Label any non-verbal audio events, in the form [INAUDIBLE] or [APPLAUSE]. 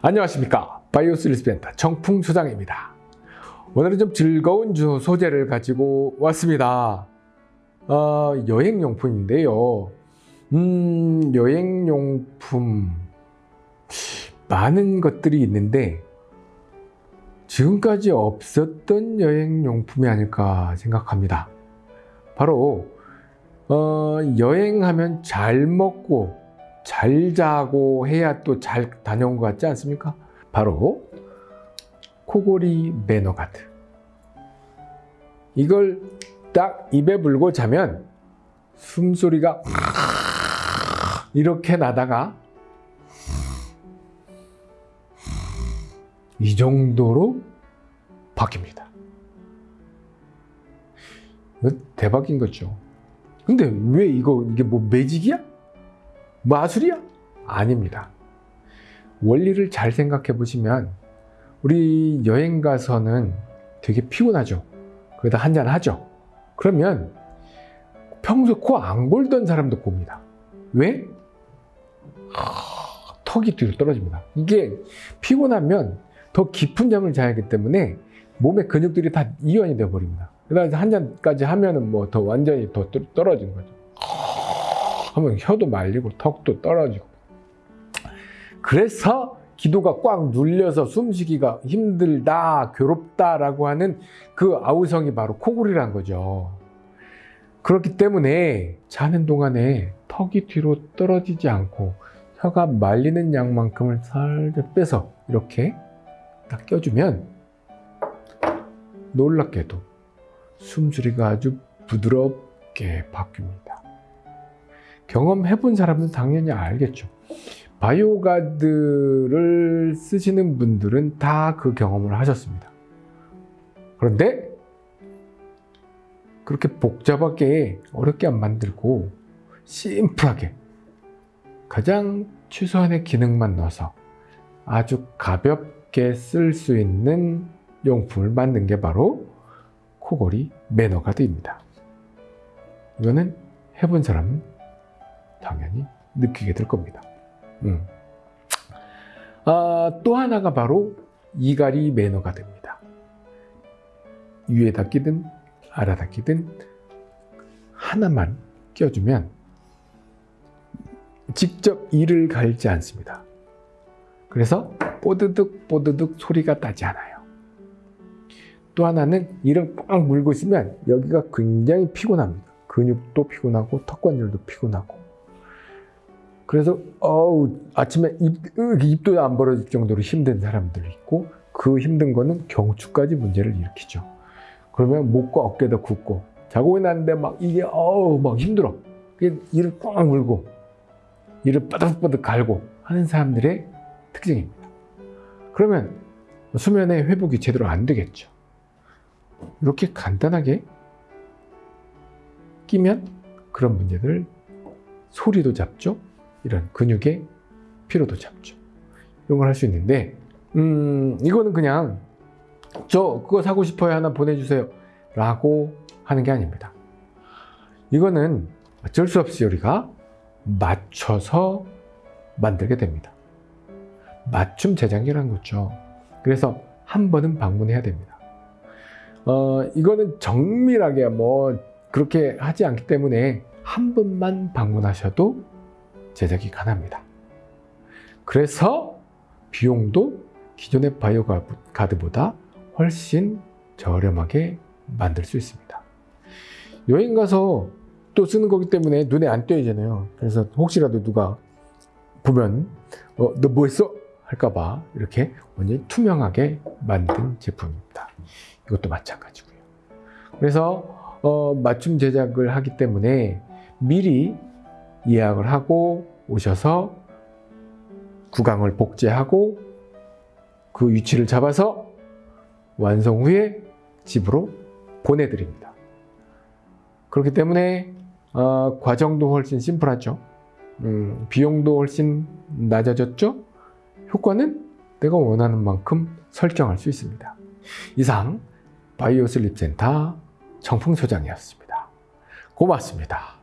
안녕하십니까. 바이오슬리스펜터 정풍소장입니다. 오늘은 좀 즐거운 주 소재를 가지고 왔습니다. 어, 여행용품인데요. 음, 여행용품. 많은 것들이 있는데 지금까지 없었던 여행용품이 아닐까 생각합니다. 바로 어, 여행하면 잘 먹고 잘 자고 해야 또 잘 다녀온 것 같지 않습니까? 바로 코골이 매너가드 이걸 딱 입에 불고 자면 숨소리가 [LAUGHS] 이렇게 나다가 이 정도로 바뀝니다 대박인 거죠 근데 왜 이거 이게 뭐 매직이야? 마술이야? 아닙니다. 원리를 잘 생각해 보시면 우리 여행 가서는 되게 피곤하죠. 그러다 한잔 하죠. 그러면 평소 코 안 골던 사람도 곱니다. 왜? 하, 턱이 뒤로 떨어집니다. 이게 피곤하면 더 깊은 잠을 자야 하기 때문에 몸의 근육들이 다 이완이 되어 버립니다. 그래서 한 잔까지 하면 은 뭐 더 완전히 더 떨어지는 거죠. 하면 혀도 말리고 턱도 떨어지고. 그래서 기도가 꽉 눌려서 숨쉬기가 힘들다 괴롭다라고 하는 그 아우성이 바로 코골이란 거죠. 그렇기 때문에 자는 동안에 턱이 뒤로 떨어지지 않고 혀가 말리는 양만큼을 살짝 빼서 이렇게 딱 껴주면 놀랍게도 숨소리가 아주 부드럽게 바뀝니다 경험해 본 사람은 당연히 알겠죠. 바이오가드를 쓰시는 분들은 다 그 경험을 하셨습니다. 그런데 그렇게 복잡하게 어렵게 안 만들고 심플하게 가장 최소한의 기능만 넣어서 아주 가볍게 쓸 수 있는 용품을 만든 게 바로 코골이 매너가드입니다. 이거는 해본 사람은 당연히 느끼게 될 겁니다. 음. 아, 또 하나가 바로 이갈이 매너가 됩니다. 위에다 끼든 아래다 끼든 하나만 껴주면 직접 이를 갈지 않습니다. 그래서 뽀드득 뽀드득 소리가 나지 않아요. 또 하나는 이를 꽉 물고 있으면 여기가 굉장히 피곤합니다. 근육도 피곤하고 턱관절도 피곤하고 그래서 어우 아침에 입, 입도 안 벌어질 정도로 힘든 사람들이 있고 그 힘든 거는 경추까지 문제를 일으키죠. 그러면 목과 어깨도 굽고 자고 있는데 막 이게 어우 막 힘들어. 이를 꽉 물고 이를 빠득빠득 갈고 하는 사람들의 특징입니다. 그러면 수면의 회복이 제대로 안 되겠죠. 이렇게 간단하게 끼면 그런 문제들 소리도 잡죠. 이런 근육의 피로도 잡죠. 이런 걸 할 수 있는데 음 이거는 그냥 저 그거 사고 싶어요 하나 보내주세요 라고 하는 게 아닙니다. 이거는 어쩔 수 없이 우리가 맞춰서 만들게 됩니다. 맞춤 제작이라는 거죠. 그래서 한 번은 방문해야 됩니다. 어, 이거는 정밀하게 뭐 그렇게 하지 않기 때문에 한 번만 방문하셔도 제작이 가능합니다. 그래서 비용도 기존의 바이오 가드보다 훨씬 저렴하게 만들 수 있습니다. 여행 가서 또 쓰는 거기 때문에 눈에 안 띄어지잖아요. 그래서 혹시라도 누가 보면 어, 너 뭐 했어? 할까봐 이렇게 완전히 투명하게 만든 제품입니다. 이것도 마찬가지고요. 그래서 어, 맞춤 제작을 하기 때문에 미리 예약을 하고 오셔서 구강을 복제하고 그 위치를 잡아서 완성 후에 집으로 보내드립니다. 그렇기 때문에 어, 과정도 훨씬 심플하죠. 음, 비용도 훨씬 낮아졌죠. 효과는 내가 원하는 만큼 설정할 수 있습니다. 이상 바이오슬립센터 정풍소장이었습니다. 고맙습니다.